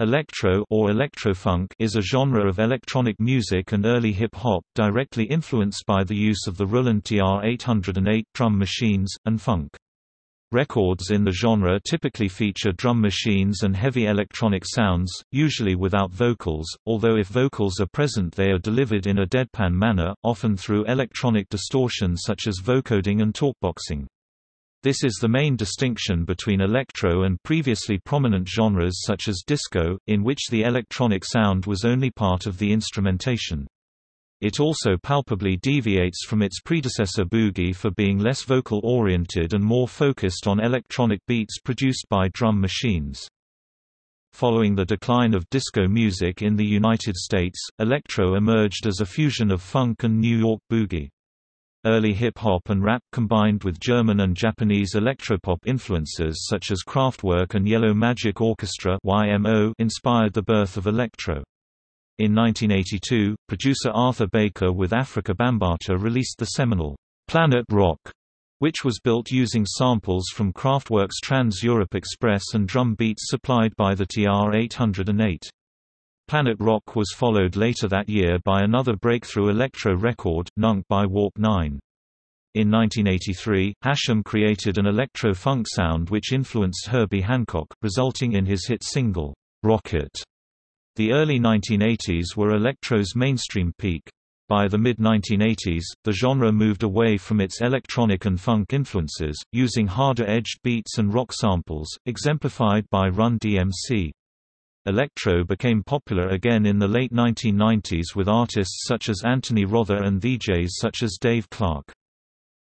Electro or electrofunk is a genre of electronic music and early hip-hop directly influenced by the use of the Roland TR-808 drum machines, and funk. Records in the genre typically feature drum machines and heavy electronic sounds, usually without vocals, although if vocals are present they are delivered in a deadpan manner, often through electronic distortion such as vocoding and talkboxing. This is the main distinction between electro and previously prominent genres such as disco, in which the electronic sound was only part of the instrumentation. It also palpably deviates from its predecessor boogie for being less vocal-oriented and more focused on electronic beats produced by drum machines. Following the decline of disco music in the United States, electro emerged as a fusion of funk and New York boogie. Early hip-hop and rap combined with German and Japanese electropop influences such as Kraftwerk and Yellow Magic Orchestra inspired the birth of electro. In 1982, producer Arthur Baker with Afrika Bambaataa released the seminal, "'Planet Rock' which was built using samples from Kraftwerk's Trans-Europe Express and drum beats supplied by the TR-808. Planet Rock was followed later that year by another breakthrough electro record, Nunk by Warp 9. In 1983, Hashim created an electro-funk sound which influenced Herbie Hancock, resulting in his hit single, Rockit. The early 1980s were electro's mainstream peak. By the mid-1980s, the genre moved away from its electronic and funk influences, using harder-edged beats and rock samples, exemplified by Run DMC. Electro became popular again in the late 1990s with artists such as Anthony Rother and DJs such as Dave Clarke.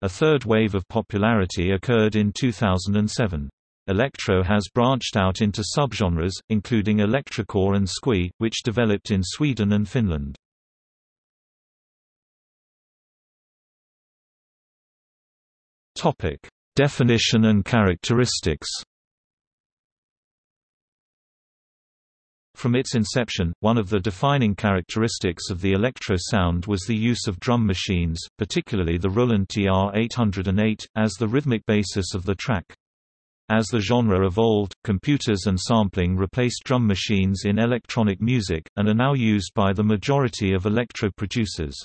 A third wave of popularity occurred in 2007. Electro has branched out into subgenres, including electrocore and skweee, which developed in Sweden and Finland. Definition and characteristics From its inception, one of the defining characteristics of the electro sound was the use of drum machines, particularly the Roland TR-808, as the rhythmic basis of the track. As the genre evolved, computers and sampling replaced drum machines in electronic music, and are now used by the majority of electro producers.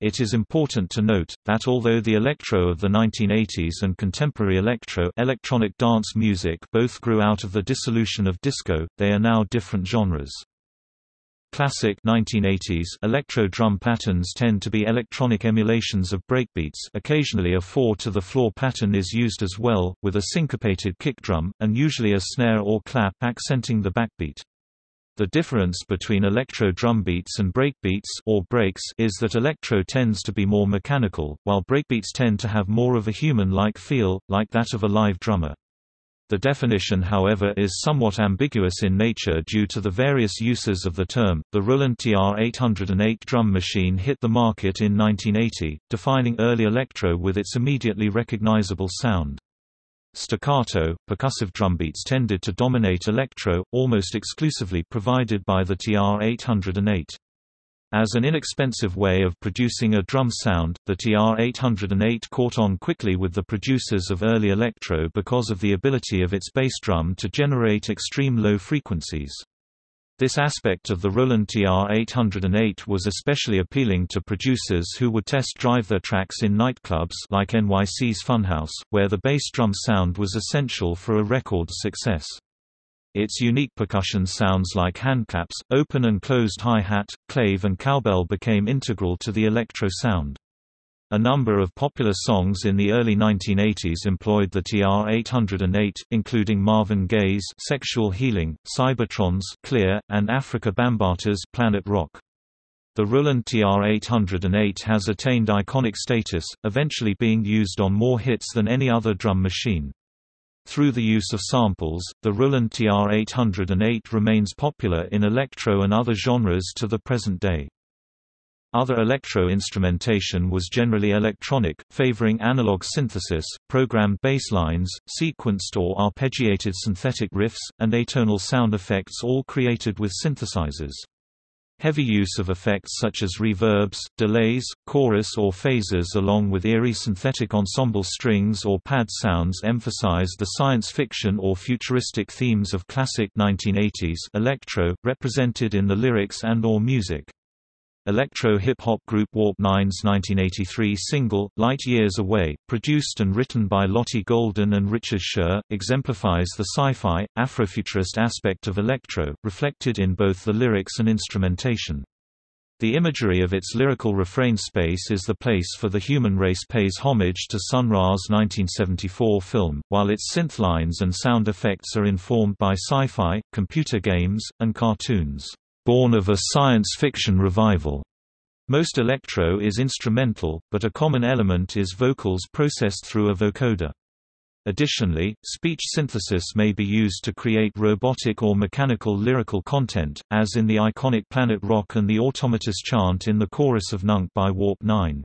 It is important to note, that although the electro of the 1980s and contemporary electro electronic dance music both grew out of the dissolution of disco, they are now different genres. Classic 1980s electro drum patterns tend to be electronic emulations of breakbeats occasionally a 4-to-the-floor pattern is used as well, with a syncopated kick drum, and usually a snare or clap accenting the backbeat. The difference between electro drum beats and breakbeats or breaks is that electro tends to be more mechanical, while breakbeats tend to have more of a human-like feel, like that of a live drummer. The definition however is somewhat ambiguous in nature due to the various uses of the term. The Roland TR-808 drum machine hit the market in 1980, defining early electro with its immediately recognizable sound. Staccato, percussive drumbeats tended to dominate electro, almost exclusively provided by the TR-808. As an inexpensive way of producing a drum sound, the TR-808 caught on quickly with the producers of early electro because of the ability of its bass drum to generate extreme low frequencies. This aspect of the Roland TR-808 was especially appealing to producers who would test drive their tracks in nightclubs like NYC's Funhouse, where the bass drum sound was essential for a record's success. Its unique percussion sounds like handclaps, open and closed hi-hat, clave and cowbell became integral to the electro sound. A number of popular songs in the early 1980s employed the TR-808, including Marvin Gaye's Sexual Healing, Cybotron's Clear, and Afrika Bambaataa's Planet Rock. The Roland TR-808 has attained iconic status, eventually being used on more hits than any other drum machine. Through the use of samples, the Roland TR-808 remains popular in electro and other genres to the present day. Other electro-instrumentation was generally electronic, favoring analog synthesis, programmed bass lines, sequenced or arpeggiated synthetic riffs, and atonal sound effects all created with synthesizers. Heavy use of effects such as reverbs, delays, chorus or phasers along with eerie synthetic ensemble strings or pad sounds emphasize the science fiction or futuristic themes of classic 1980s electro, represented in the lyrics and or music. Electro-hip-hop group Warp 9's 1983 single, Light Years Away, produced and written by Lotti Golden and Richard Scher, exemplifies the sci-fi, Afrofuturist aspect of electro, reflected in both the lyrics and instrumentation. The imagery of its lyrical refrain space is the place for the human race pays homage to Sun Ra's 1974 film, while its synth lines and sound effects are informed by sci-fi, computer games, and cartoons born of a science fiction revival. Most electro is instrumental, but a common element is vocals processed through a vocoder. Additionally, speech synthesis may be used to create robotic or mechanical lyrical content, as in the iconic Planet Rock and the Automatus chant in the chorus of Nunk by Warp 9.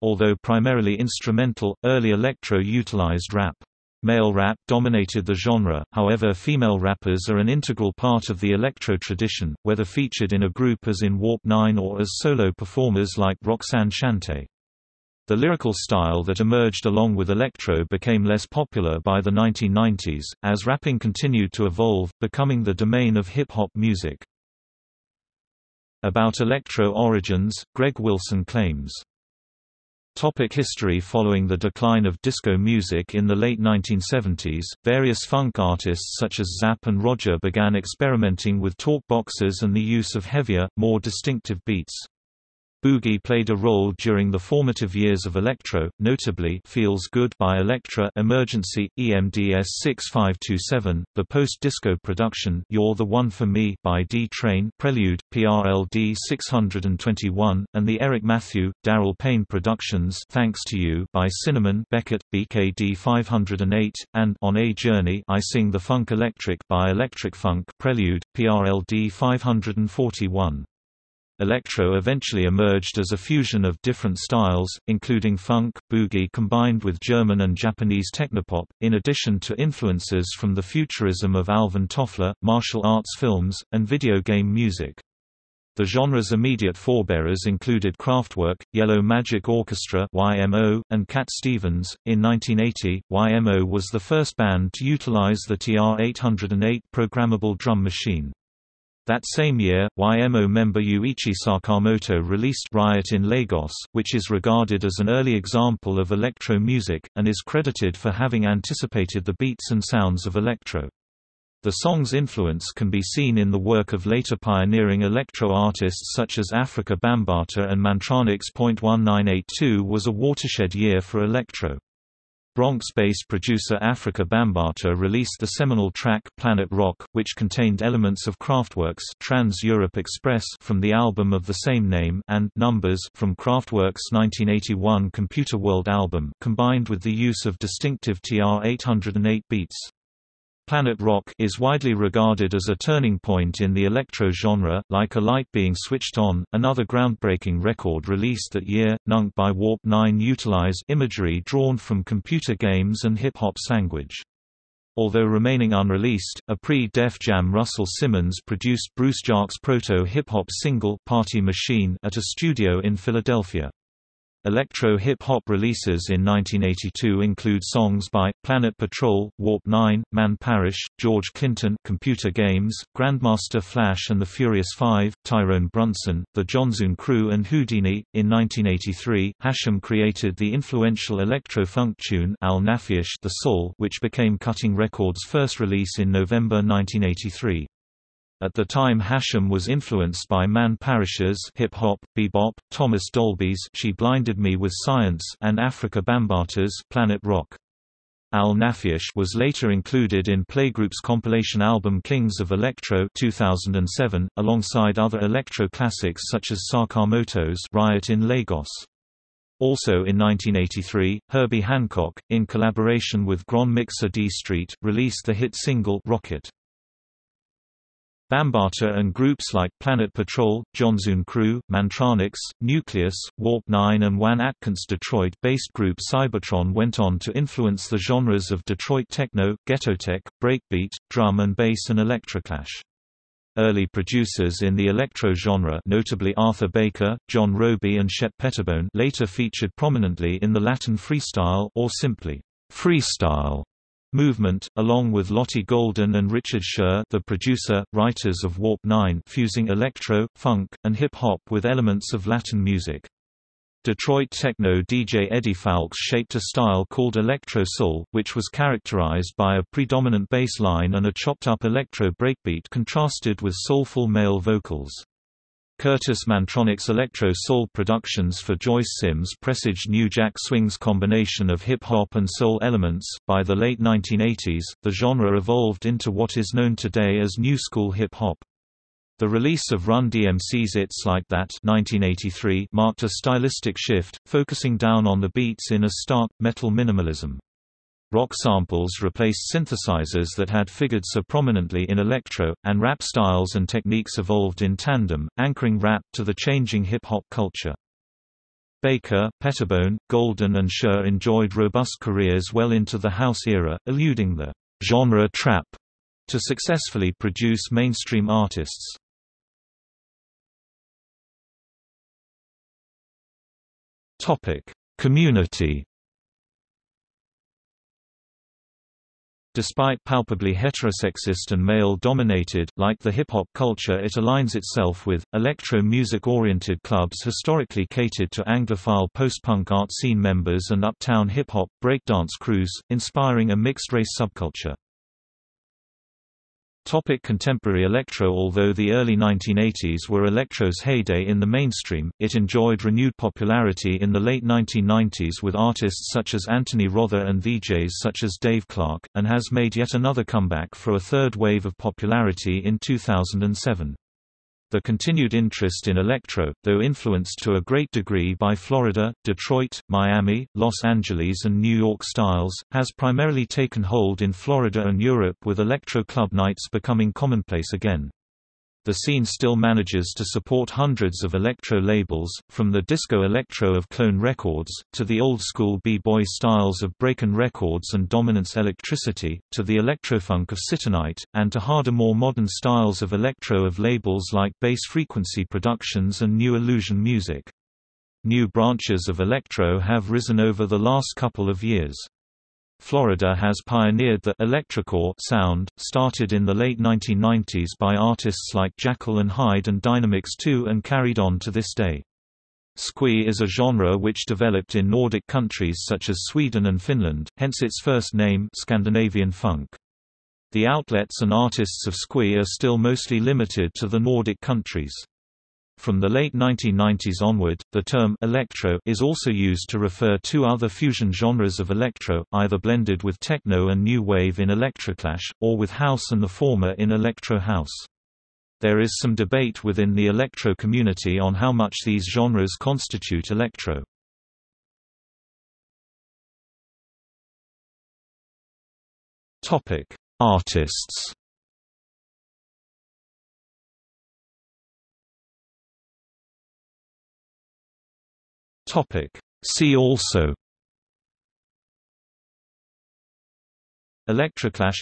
Although primarily instrumental, early electro utilized rap. Male rap dominated the genre, however female rappers are an integral part of the electro tradition, whether featured in a group as in Warp 9 or as solo performers like Roxanne Shante. The lyrical style that emerged along with electro became less popular by the 1990s, as rapping continued to evolve, becoming the domain of hip-hop music. About electro origins, Greg Wilson claims Topic history Following the decline of disco music in the late 1970s, various funk artists such as Zapp and Roger began experimenting with talk boxes and the use of heavier, more distinctive beats. Boogie played a role during the formative years of electro, notably Feels Good by Elektra Emergency, EMDS 6527, the post-disco production You're the One for Me by D-Train Prelude, PRLD 621, and the Eric Matthew, Daryl Payne productions Thanks to You by Sinnamon Beckett, BKD 508, and On a Journey I Sing the Funk Electric by Electric Funk Prelude, PRLD 541. Electro eventually emerged as a fusion of different styles, including funk, boogie combined with German and Japanese technopop, in addition to influences from the futurism of Alvin Toffler, martial arts films, and video game music. The genre's immediate forebearers included Kraftwerk, Yellow Magic Orchestra (YMO), and Cat Stevens. In 1980, YMO was the first band to utilize the TR-808 programmable drum machine. That same year, YMO member Ryuichi Sakamoto released Riot in Lagos, which is regarded as an early example of electro music, and is credited for having anticipated the beats and sounds of electro. The song's influence can be seen in the work of later pioneering electro artists such as Afrika Bambaataa and Mantronix. 1982 was a watershed year for electro. Bronx-based producer Afrika Bambaataa released the seminal track Planet Rock, which contained elements of Kraftwerk's Trans-Europe Express from the album of the same name and Numbers from Kraftwerk's 1981 Computer World album, combined with the use of distinctive TR-808 beats. Planet Rock is widely regarded as a turning point in the electro genre, like a light being switched on. Another groundbreaking record released that year, Nunk by Warp 9 utilized imagery drawn from computer games and hip-hop language. Although remaining unreleased, a pre-Def Jam Russell Simmons produced Bruce Jark's proto-hip-hop single Party Machine at a studio in Philadelphia. Electro hip-hop releases in 1982 include songs by Planet Patrol, Warp 9, Man Parrish, George Clinton, Computer Games, Grandmaster Flash and the Furious Five, Tyrone Brunson, The Jonzun Crew and Whodini. In 1983, Hashim created the influential electro-funk tune Al-Naafiysh The Soul, which became Cutting Records' first release in November 1983. At the time Hashim was influenced by Man Parrish's hip-hop, bebop, Thomas Dolby's She Blinded Me with Science and Afrika Bambaataa's Planet Rock. Al-Naafiysh was later included in Playgroup's compilation album Kings of Electro 2007, alongside other electro classics such as Sakamoto's Riot in Lagos. Also in 1983, Herbie Hancock, in collaboration with Grand Mixer D Street, released the hit single Rockit. Bambaataa and groups like Planet Patrol, Jonzun Crew, Mantronix, Nucleus, Warp 9 and Juan Atkins Detroit-based group Cybotron went on to influence the genres of Detroit techno, ghettotech, breakbeat, drum and bass and electroclash. Early producers in the electro genre notably Arthur Baker, John Robie and Shep Pettibone later featured prominently in the Latin freestyle or simply freestyle movement, along with Lotti Golden and Richard Scher the producer, writers of Warp 9 fusing electro, funk, and hip-hop with elements of Latin music. Detroit techno DJ Eddie Fowlkes shaped a style called electro soul, which was characterized by a predominant bass line and a chopped-up electro breakbeat contrasted with soulful male vocals. Kurtis Mantronik's electro soul productions for Joyce Sims presaged New Jack Swing's combination of hip-hop and soul elements. By the late 1980s, the genre evolved into what is known today as new school hip-hop. The release of Run DMC's It's Like That 1983 marked a stylistic shift, focusing down on the beats in a stark, metal minimalism. Rock samples replaced synthesizers that had figured so prominently in electro, and rap styles and techniques evolved in tandem, anchoring rap to the changing hip-hop culture. Baker, Pettibone, Golden and Scher enjoyed robust careers well into the house era, eluding the genre trap to successfully produce mainstream artists. Topic: Community. Despite palpably heterosexist and male-dominated, like the hip-hop culture it aligns itself with, electro-music-oriented clubs historically catered to Anglophile post-punk art scene members and uptown hip-hop, breakdance crews, inspiring a mixed-race subculture. Topic contemporary electro Although the early 1980s were electro's heyday in the mainstream, it enjoyed renewed popularity in the late 1990s with artists such as Anthony Rother and DJs such as Dave Clarke, and has made yet another comeback for a third wave of popularity in 2007. The continued interest in electro, though influenced to a great degree by Florida, Detroit, Miami, Los Angeles and New York styles, has primarily taken hold in Florida and Europe with electro club nights becoming commonplace again. The scene still manages to support hundreds of electro labels, from the disco electro of Clone Records, to the old-school b-boy styles of Breakin' Records and Dominance Electricity, to the electrofunk of Citinite, and to harder more modern styles of electro of labels like Bass Frequency Productions and New Illusion Music. New branches of electro have risen over the last couple of years. Florida has pioneered the electrocore sound, started in the late 1990s by artists like Jackal and Hyde and Dynamix 2 and carried on to this day. Skweee is a genre which developed in Nordic countries such as Sweden and Finland, hence its first name Scandinavian funk. The outlets and artists of Skweee are still mostly limited to the Nordic countries. From the late 1990s onward, the term electro is also used to refer to other fusion genres of electro, either blended with techno and new wave in electroclash, or with house and the former in electro house. There is some debate within the electro community on how much these genres constitute electro. Topic: Artists Topic. See also Electroclash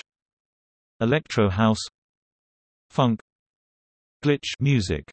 Electro house Funk Glitch music